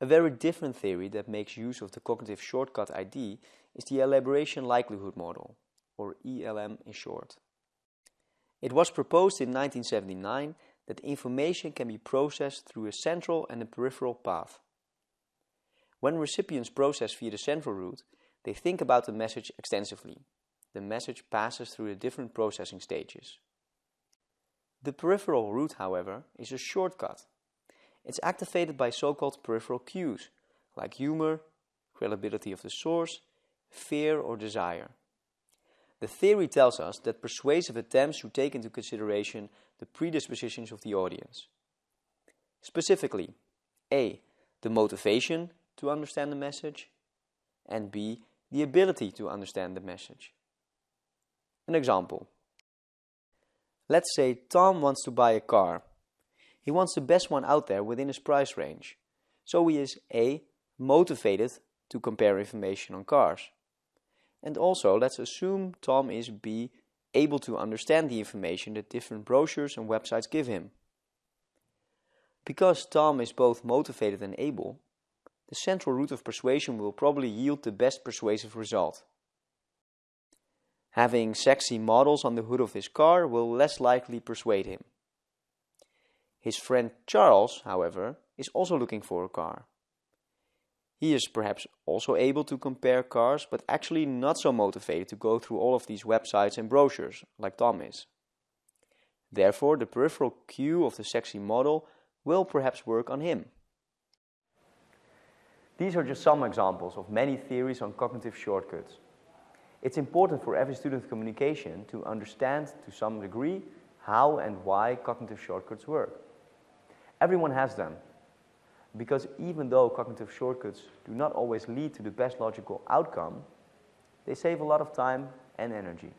A very different theory that makes use of the cognitive shortcut ID is the elaboration likelihood model, or ELM in short. It was proposed in 1979 that information can be processed through a central and a peripheral path. When recipients process via the central route, they think about the message extensively. The message passes through the different processing stages. The peripheral route, however, is a shortcut. It's activated by so-called peripheral cues, like humor, credibility of the source, fear or desire. The theory tells us that persuasive attempts should take into consideration the predispositions of the audience. Specifically, A. The motivation to understand the message, and B. The ability to understand the message. An example. Let's say Tom wants to buy a car. He wants the best one out there within his price range. So he is A. Motivated to compare information on cars. And also, let's assume Tom is B. Able to understand the information that different brochures and websites give him. Because Tom is both motivated and able, the central route of persuasion will probably yield the best persuasive result. Having sexy models on the hood of his car will less likely persuade him. His friend Charles, however, is also looking for a car. He is perhaps also able to compare cars, but actually not so motivated to go through all of these websites and brochures, like Tom is. Therefore, the peripheral cue of the sexy model will perhaps work on him. These are just some examples of many theories on cognitive shortcuts. It's important for every student of communication to understand to some degree how and why cognitive shortcuts work. Everyone has them, because even though cognitive shortcuts do not always lead to the best logical outcome, they save a lot of time and energy.